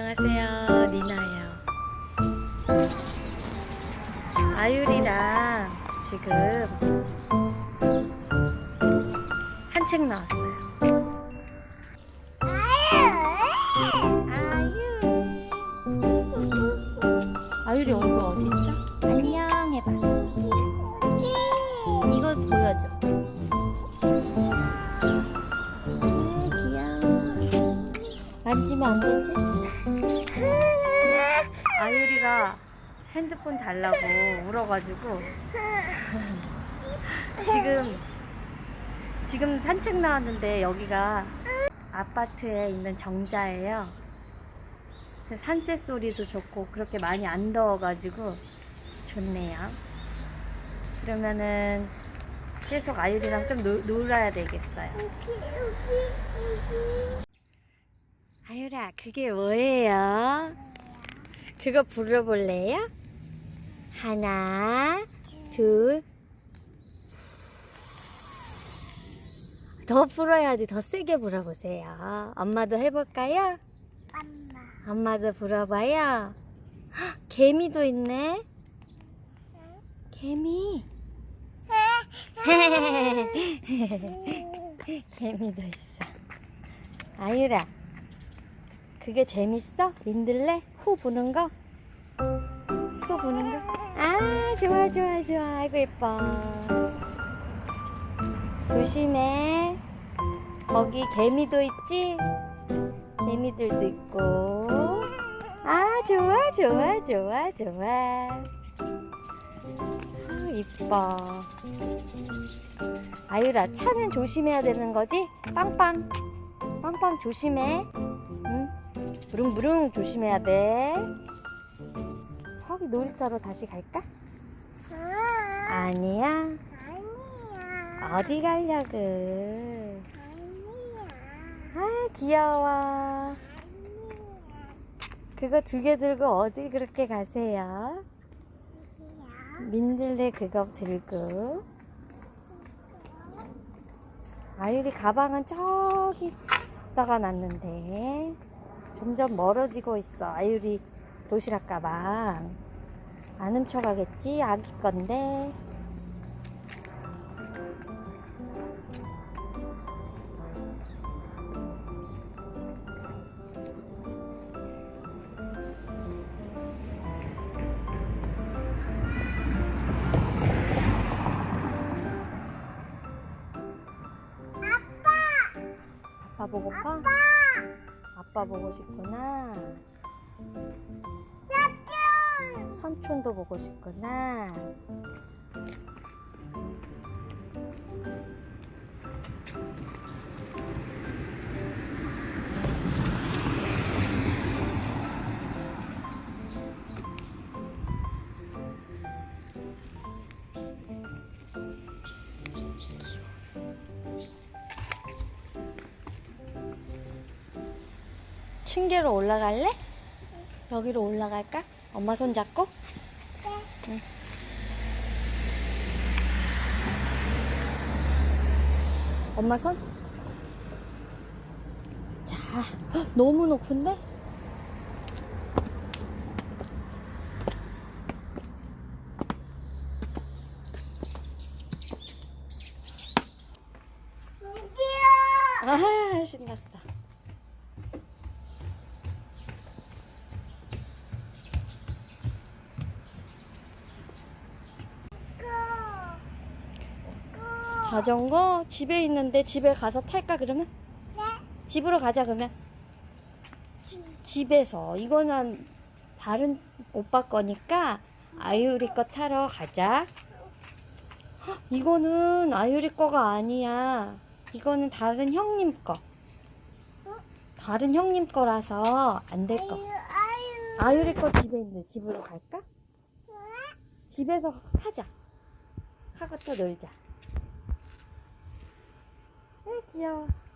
안녕하세요 니나예요. 아유리랑 지금 산책 나왔어요. 아유 아유리 얼굴 어디 있어? 안녕 해봐. 이걸 보여줘. 아 귀여워. 만지면 안 되지? 핸드폰 달라고 울어가지고 지금 지금 산책 나왔는데 여기가 아파트에 있는 정자예요. 산새 소리도 좋고 그렇게 많이 안 더워가지고 좋네요. 그러면은 계속 아유리랑 좀 놀, 놀아야 되겠어요. 아유라 그게 뭐예요? 그거 불러볼래요? 하나 둘 더 불어야지 더 세게 불어보세요 엄마도 해볼까요? 엄마. 엄마도 불어봐요 헉, 개미도 있네 개미 개미도 있어 아유라 그게 재밌어? 민들레? 후 부는 거? 후 부는 거? 아 좋아 좋아 좋아. 아이고 예뻐. 조심해. 거기 개미도 있지? 개미들도 있고. 아 좋아 좋아 좋아 좋아. 아 이뻐. 아유라 차는 조심해야 되는 거지? 빵빵. 빵빵 조심해. 응? 부릉부릉 조심해야 돼. 거기 놀이터로 다시 갈까? 아, 아니야 아니야. 어디 가려고 아니야. 아 귀여워 아니야. 그거 두 개 들고 어디 그렇게 가세요? 민들레 그거 들고 아유리 가방은 저기다가 놨는데 점점 멀어지고 있어 아유리 도시락 가방 안 훔쳐가겠지? 아기 건데 보고파? 아빠! 보고 싶구나. 삼촌도 보고 싶구나 층계로 올라갈래? 여기로 올라갈까? 엄마 손 잡고? 응. 엄마 손? 자, 헉, 너무 높은데? 아, 신났어. 자전거 집에 있는데 집에 가서 탈까 그러면? 네. 집으로 가자 그러면. 지- 집에서. 이거는 다른 오빠 거니까 아유리 거 타러 가자. 헉, 이거는 아유리 거가 아니야. 이거는 다른 형님 거. 다른 형님 거라서 안 될 거. 아유, 아유. 아유리 거 집에 있는데 집으로 갈까? 집에서 타자. 하고 또 놀자 아